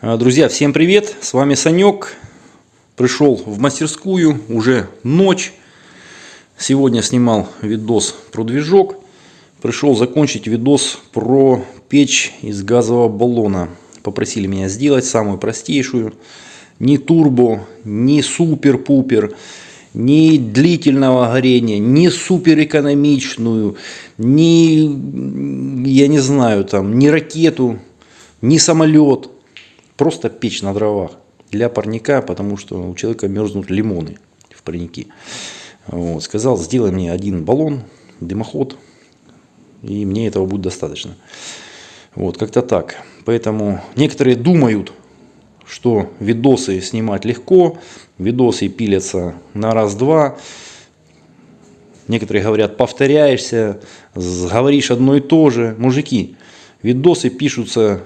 А, Друзья, всем привет! С вами Санек. Пришел в мастерскую, уже ночь. Сегодня снимал видос про движок. Пришел закончить видос про печь из газового баллона. Попросили меня сделать самую простейшую. Ни турбо, ни супер-пупер, ни длительного горения, ни суперэкономичную, ни, я не знаю, там, ни ракету, ни самолет. Просто печь на дровах для парника, потому что у человека мерзнут лимоны в парнике. Вот. Сказал, сделай мне один баллон, дымоход, и мне этого будет достаточно. Вот, как-то так. Поэтому некоторые думают, что видосы снимать легко, видосы пилятся на раз-два. Некоторые говорят, повторяешься, говоришь одно и то же. Мужики, видосы пишутся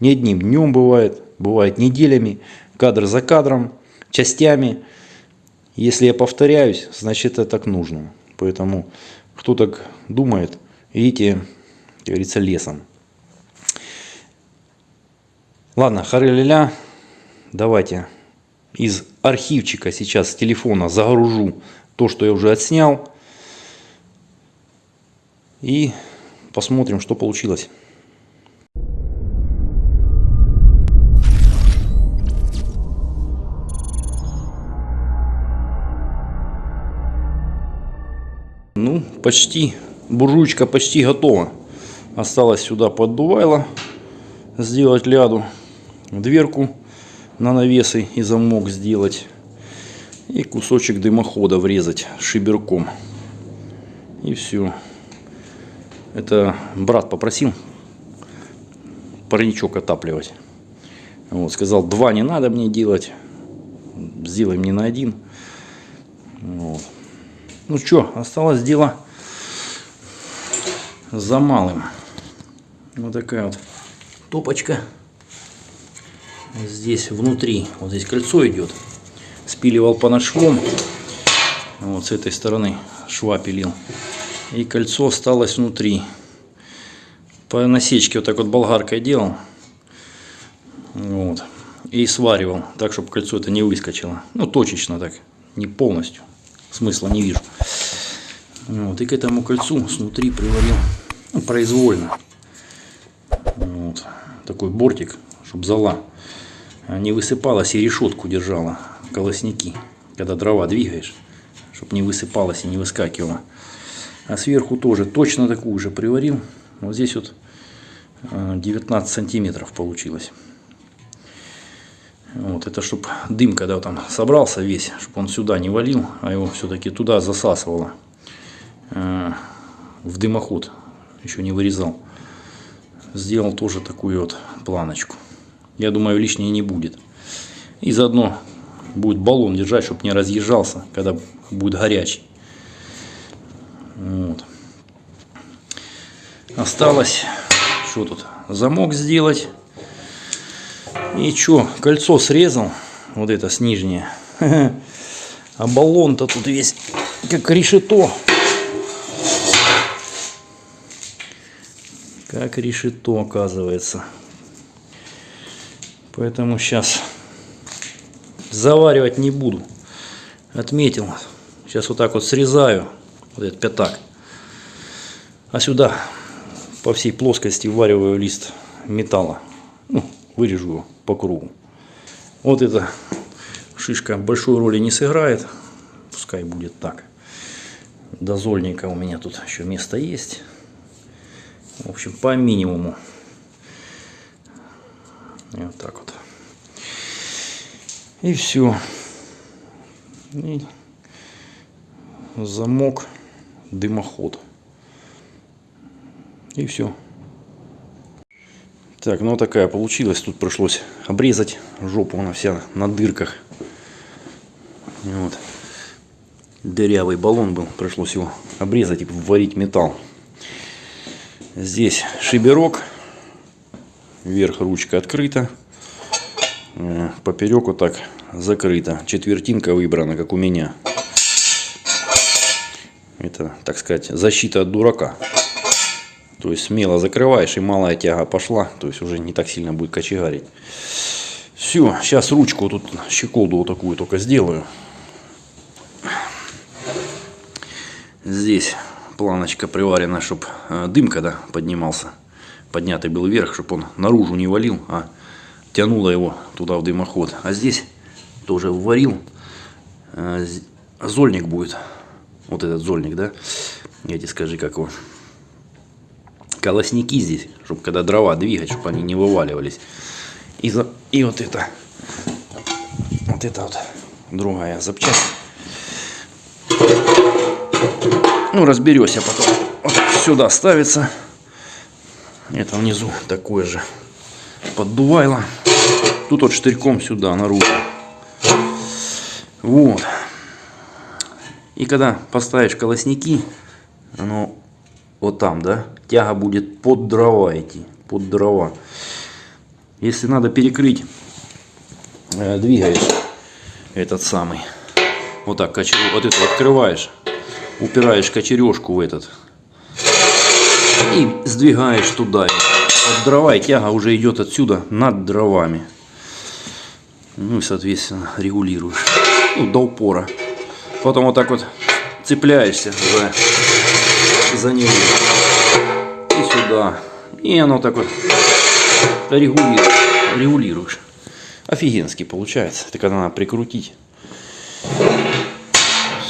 не одним днем бывает, бывает неделями, кадр за кадром, частями. Если я повторяюсь, значит это так нужно. Поэтому, кто так думает, идите, как говорится, лесом. Ладно, хары давайте из архивчика сейчас с телефона загружу то, что я уже отснял. И посмотрим, что получилось. Почти, буржуечка почти готова. Осталось сюда поддувайло сделать ляду, дверку на навесы и замок сделать. И кусочек дымохода врезать шиберком. И все. Это брат попросил парничок отапливать. Вот, сказал, два не надо мне делать. Сделай мне на один. Вот. Ну что, осталось дело за малым. Вот такая вот топочка. Здесь внутри, вот здесь кольцо идет. Спиливал по швом. Вот с этой стороны шва пилил. И кольцо осталось внутри. По насечке вот так вот болгаркой делал. Вот. И сваривал, так, чтобы кольцо это не выскочило. Ну, точечно так, не полностью смысла не вижу. Вот, и к этому кольцу снутри приварил произвольно. Вот, такой бортик, чтобы зола не высыпалась и решетку держала колосники, когда дрова двигаешь, чтобы не высыпалась и не выскакивала. А сверху тоже точно такую же приварил. Вот здесь вот 19 э, сантиметров получилось. Вот, это чтобы дым, когда там собрался весь, чтобы он сюда не валил, а его все-таки туда засасывало э, в дымоход. Еще не вырезал. Сделал тоже такую вот планочку. Я думаю, лишнее не будет. И заодно будет баллон держать, чтобы не разъезжался, когда будет горячий. Вот. Осталось, что тут, замок сделать. И что, кольцо срезал, вот это с нижнее. А баллон-то тут весь как решето. Как решето оказывается. Поэтому сейчас заваривать не буду. Отметил. Сейчас вот так вот срезаю вот этот пятак. А сюда по всей плоскости вариваю лист металла. Ну, вырежу его по кругу. Вот эта шишка большой роли не сыграет. Пускай будет так. Дозольника у меня тут еще место есть. В общем, по минимуму. И вот так вот. И все. И замок, дымоход. И все. Так, ну такая получилась. Тут пришлось обрезать жопу, она вся на дырках. Вот. Дырявый баллон был, пришлось его обрезать и варить металл. Здесь шиберок, вверх ручка открыта, э, поперек вот так закрыта. Четвертинка выбрана, как у меня. Это, так сказать, защита от дурака. То есть смело закрываешь и малая тяга пошла. То есть уже не так сильно будет кочегарить. Все, сейчас ручку тут щеколду вот такую только сделаю. Здесь планочка приварена, чтобы дым когда поднимался, поднятый был вверх, чтобы он наружу не валил, а тянуло его туда в дымоход. А здесь тоже варил. Э, зольник будет. Вот этот зольник, да? Я тебе скажи, как его. Колосники здесь, чтобы когда дрова двигать, чтобы они не вываливались. И, за... и вот это. Вот это вот другая запчасть. Ну, разберешься потом. Вот сюда ставится. Это внизу такое же поддувайло. Тут вот штырьком сюда, наружу. Вот. И когда поставишь колосники, оно вот там, да, тяга будет под дрова идти, под дрова. Если надо перекрыть, э, двигаешь этот самый, вот так, кочер... вот это открываешь, упираешь кочережку в этот и сдвигаешь туда. От дрова и тяга уже идет отсюда над дровами. Ну и, соответственно, регулируешь. Ну, до упора. Потом вот так вот цепляешься за, за него. И сюда. И оно так вот регулируешь. регулируешь. Офигенски получается. Когда надо прикрутить.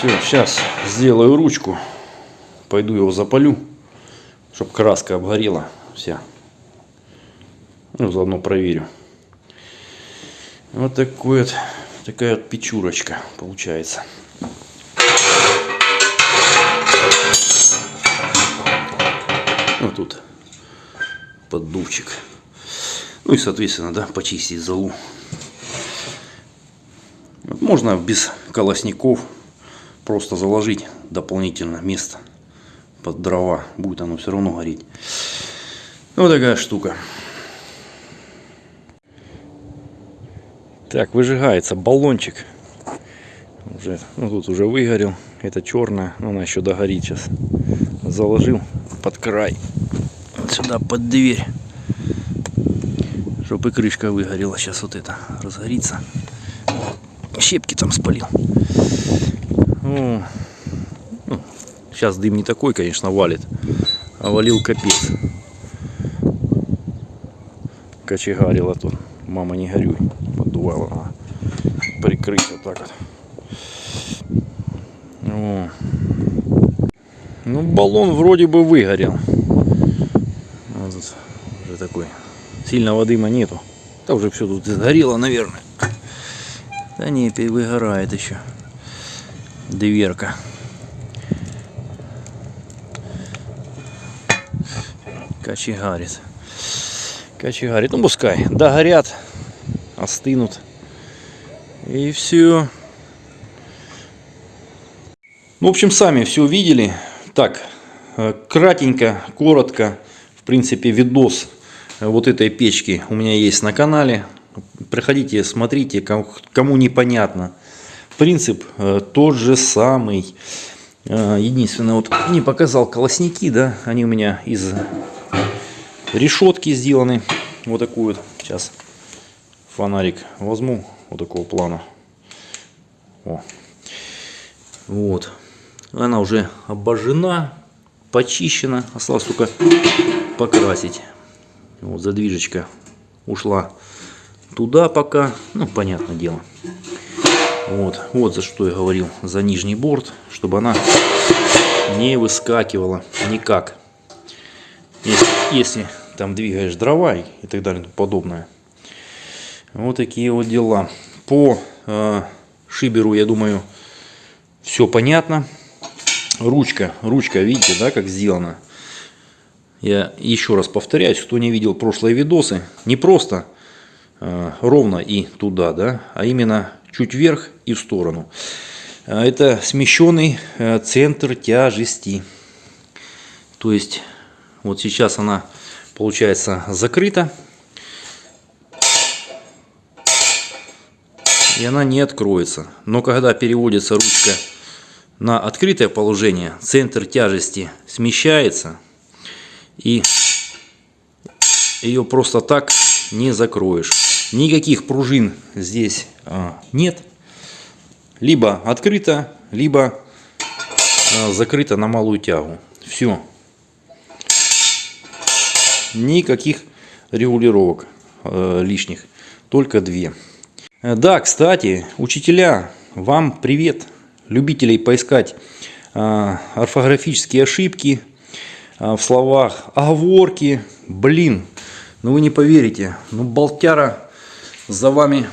Все, сейчас сделаю ручку. Пойду его запалю, чтобы краска обгорела вся. Ну, заодно проверю. Вот такой вот, такая вот печурочка получается. Вот тут поддувчик. Ну и, соответственно, да, почистить залу. Вот можно без колосников просто заложить дополнительно место под дрова. Будет оно все равно гореть. Вот такая штука. Так, выжигается баллончик. Уже, ну тут уже выгорел. Это черная, но она еще догорит сейчас. Заложил под край. Сюда под дверь. Чтобы и крышка выгорела. Сейчас вот это разгорится. Щепки там спалил. Ну, сейчас дым не такой, конечно, валит. А валил капец. Кочегарила тут. Мама, не горюй поддувало. Прикрыть вот так вот. О. Ну, баллон вроде бы выгорел. Вот тут уже такой. Сильного дыма нету. Да уже все тут сгорело, наверное. Да не, выгорает еще. Дверка. Кочегарит. Кочегарит. Ну пускай. Догорят остынут. И все. Ну, в общем, сами все увидели. Так, кратенько, коротко, в принципе, видос вот этой печки у меня есть на канале. Приходите, смотрите, кому непонятно. Принцип э, тот же самый. Э, единственное, вот не показал колосники, да, они у меня из решетки сделаны. Вот такую вот сейчас фонарик возьму вот такого плана. О. Вот. Она уже обожжена, почищена. Осталось только покрасить. Вот задвижечка ушла туда пока. Ну, понятное дело. Вот, вот за что я говорил, за нижний борт, чтобы она не выскакивала никак. Если, если там двигаешь дрова и так далее и подобное, вот такие вот дела. По э, шиберу, я думаю, все понятно. Ручка, ручка, видите, да, как сделана. Я еще раз повторяюсь, кто не видел прошлые видосы, не просто э, ровно и туда, да, а именно чуть вверх и в сторону. А это смещенный э, центр тяжести. То есть, вот сейчас она получается закрыта. и она не откроется. Но когда переводится ручка на открытое положение, центр тяжести смещается и ее просто так не закроешь. Никаких пружин здесь нет. Либо открыто, либо а, закрыто на малую тягу. Все. Никаких регулировок э, лишних. Только две. Э, Да, кстати, учителя, вам привет. Любителей поискать э, орфографические ошибки в словах, оговорки. Блин, ну вы не поверите, ну болтяра за вами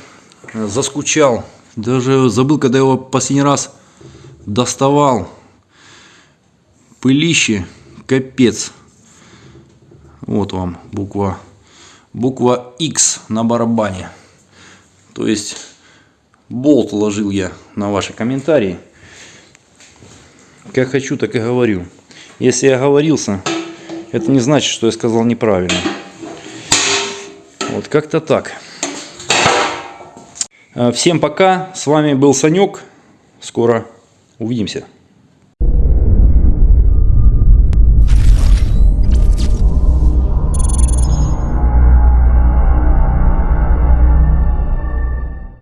заскучал. Даже забыл, когда его последний раз доставал. Пылище, капец. Вот вам буква, буква X на барабане. То есть болт ложил я на ваши комментарии. Как хочу, так и говорю. Если я оговорился, это не значит, что я сказал неправильно. Вот как-то так. Э, Всем пока. С вами был Санек. Скоро увидимся.